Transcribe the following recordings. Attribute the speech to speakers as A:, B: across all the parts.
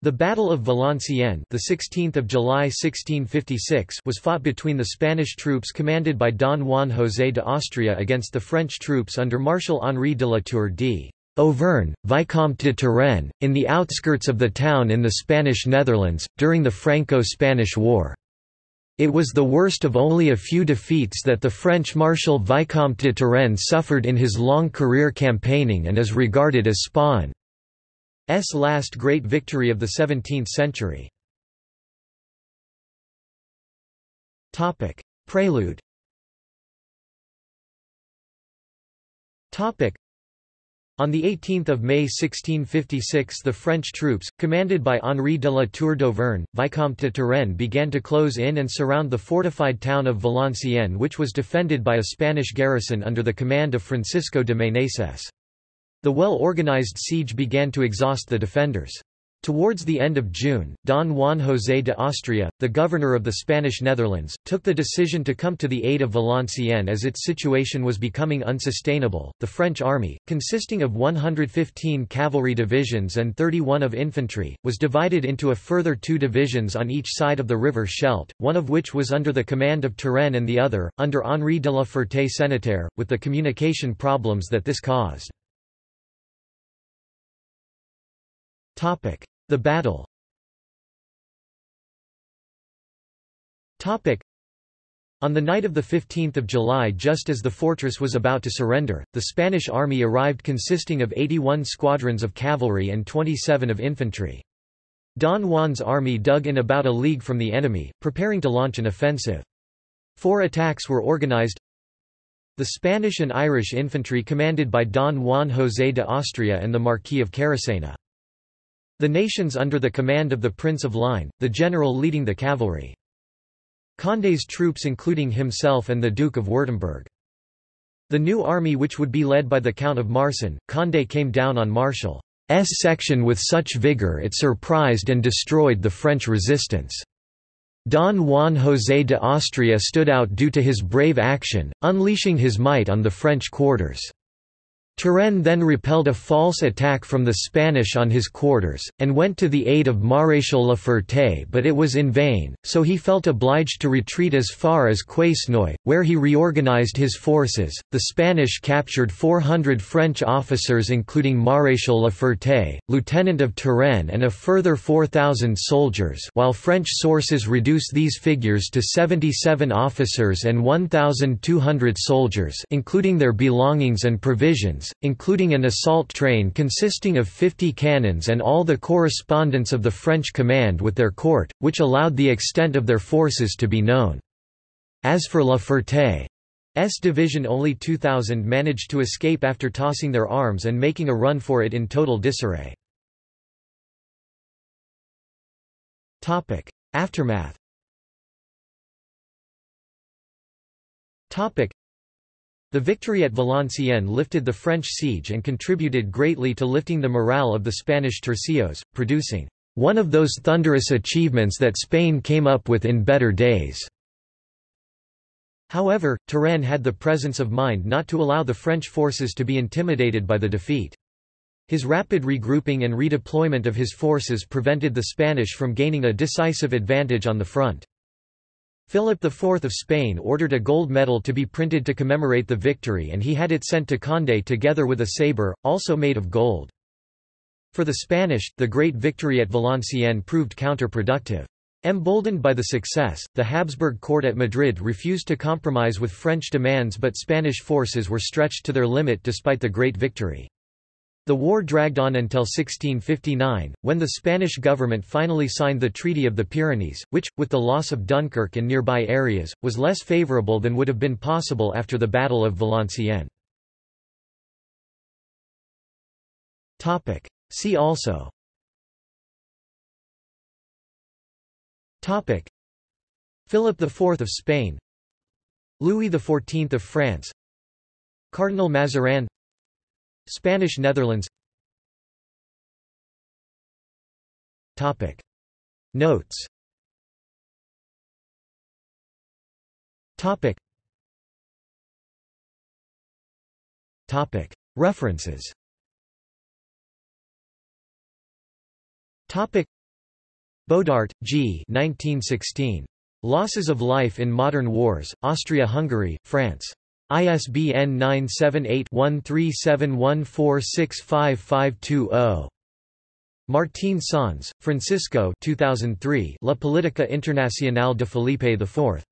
A: The Battle of Valenciennes, the 16th of July 1656, was fought between the Spanish troops commanded by Don Juan José de Austria against the French troops under Marshal Henri de la Tour d'Auvergne, Vicomte de Turenne, in the outskirts of the town in the Spanish Netherlands, during the Franco-Spanish War. It was the worst of only a few defeats that the French Marshal Vicomte de Turenne suffered in his long career campaigning and is regarded as Spain's last great victory of the 17th century. Prelude on 18 May 1656 the French troops, commanded by Henri de la Tour d'Auvergne, Vicomte de Turenne began to close in and surround the fortified town of Valenciennes which was defended by a Spanish garrison under the command of Francisco de Meneses. The well-organized siege began to exhaust the defenders. Towards the end of June, Don Juan José de Austria, the governor of the Spanish Netherlands, took the decision to come to the aid of Valenciennes as its situation was becoming unsustainable. The French army, consisting of 115 cavalry divisions and 31 of infantry, was divided into a further two divisions on each side of the river Scheldt, one of which was under the command of Turenne and the other, under Henri de la Ferté-Senneterre, with the communication problems that this caused. The battle on the night of 15 July just as the fortress was about to surrender, the Spanish army arrived consisting of 81 squadrons of cavalry and 27 of infantry. Don Juan's army dug in about a league from the enemy, preparing to launch an offensive. Four attacks were organized. The Spanish and Irish infantry commanded by Don Juan José de Austria and the Marquis of Caracena. The nations under the command of the Prince of Ligne, the general leading the cavalry. Condé's troops including himself and the Duke of Württemberg. The new army which would be led by the Count of Marsin, Condé came down on Marshal's section with such vigour it surprised and destroyed the French resistance. Don Juan José de Austria stood out due to his brave action, unleashing his might on the French quarters. Turenne then repelled a false attack from the Spanish on his quarters, and went to the aid of Maréchal La Ferté but it was in vain, so he felt obliged to retreat as far as Quesnoy, where he reorganized his forces. The Spanish captured 400 French officers including Maréchal La Ferté, lieutenant of Turenne and a further 4,000 soldiers while French sources reduce these figures to 77 officers and 1,200 soldiers including their belongings and provisions including an assault train consisting of 50 cannons and all the correspondence of the French command with their court, which allowed the extent of their forces to be known. As for La Ferté's division only 2,000 managed to escape after tossing their arms and making a run for it in total disarray. Aftermath the victory at Valenciennes lifted the French siege and contributed greatly to lifting the morale of the Spanish tercios, producing one of those thunderous achievements that Spain came up with in better days. However, Turenne had the presence of mind not to allow the French forces to be intimidated by the defeat. His rapid regrouping and redeployment of his forces prevented the Spanish from gaining a decisive advantage on the front. Philip IV of Spain ordered a gold medal to be printed to commemorate the victory and he had it sent to Condé together with a sabre, also made of gold. For the Spanish, the great victory at Valenciennes proved counterproductive. Emboldened by the success, the Habsburg court at Madrid refused to compromise with French demands but Spanish forces were stretched to their limit despite the great victory. The war dragged on until 1659, when the Spanish government finally signed the Treaty of the Pyrenees, which, with the loss of Dunkirk and nearby areas, was less favourable than would have been possible after the Battle of Valenciennes. See also. Topic. Philip IV of Spain. Louis XIV of France. Cardinal Mazarin Spanish Netherlands. Topic. Notes. Topic. Topic. References. Topic. Bodart, G. 1916. Losses of Life in Modern Wars, Austria-Hungary, France. ISBN 978-1371465520. Martín Sanz, Francisco 2003 La Política Internacional de Felipe IV.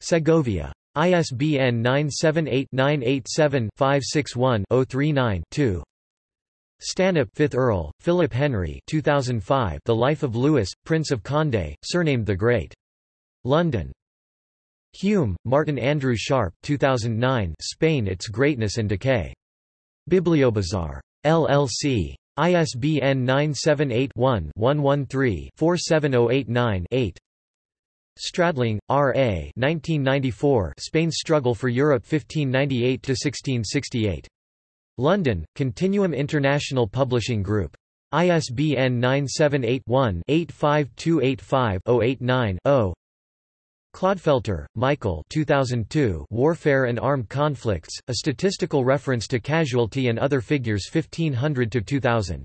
A: Segovia. ISBN 978-987-561-039-2. Stanhope 5th Earl, Philip Henry 2005 The Life of Louis, Prince of Condé, surnamed the Great. London. Hume, Martin Andrew Sharp 2009 Spain Its Greatness and Decay. BiblioBazaar. LLC. ISBN 978-1-113-47089-8 Stradling, R. A. 1994 Spain's Struggle for Europe 1598–1668. London, Continuum International Publishing Group. ISBN 978-1-85285-089-0 Clodfelter, Michael 2002 Warfare and Armed Conflicts, A Statistical Reference to Casualty and Other Figures 1500–2000.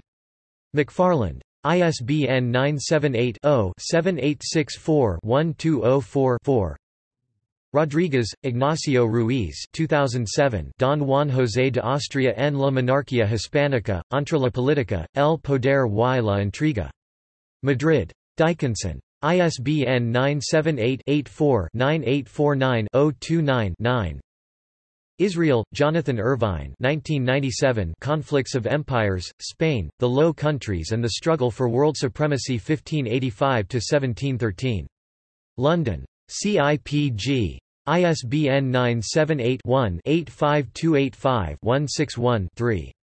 A: McFarland. ISBN 978-0-7864-1204-4 Rodriguez, Ignacio Ruiz 2007 Don Juan José de Austria en la monarquía hispánica, entre la política, el poder y la intriga. Madrid. Dykinson. ISBN 978-84-9849-029-9 Israel, Jonathan Irvine 1997 Conflicts of Empires, Spain, the Low Countries and the Struggle for World Supremacy 1585–1713. London. CIPG. ISBN 978 one 85285 161 3